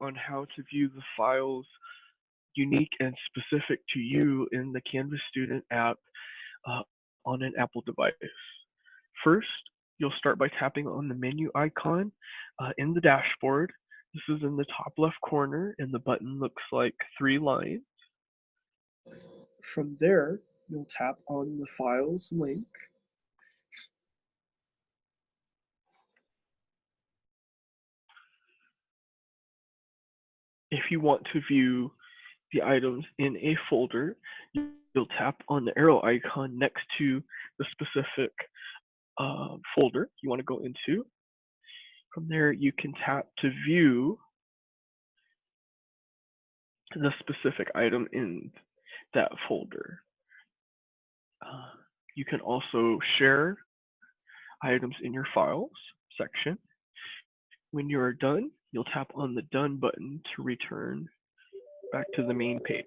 on how to view the files unique and specific to you in the Canvas Student app uh, on an Apple device. First, you'll start by tapping on the menu icon uh, in the dashboard. This is in the top left corner and the button looks like three lines. From there, you'll tap on the files link if you want to view the items in a folder, you'll tap on the arrow icon next to the specific uh, folder you want to go into. From there, you can tap to view the specific item in that folder. Uh, you can also share items in your files section. When you are done, you'll tap on the Done button to return back to the main page.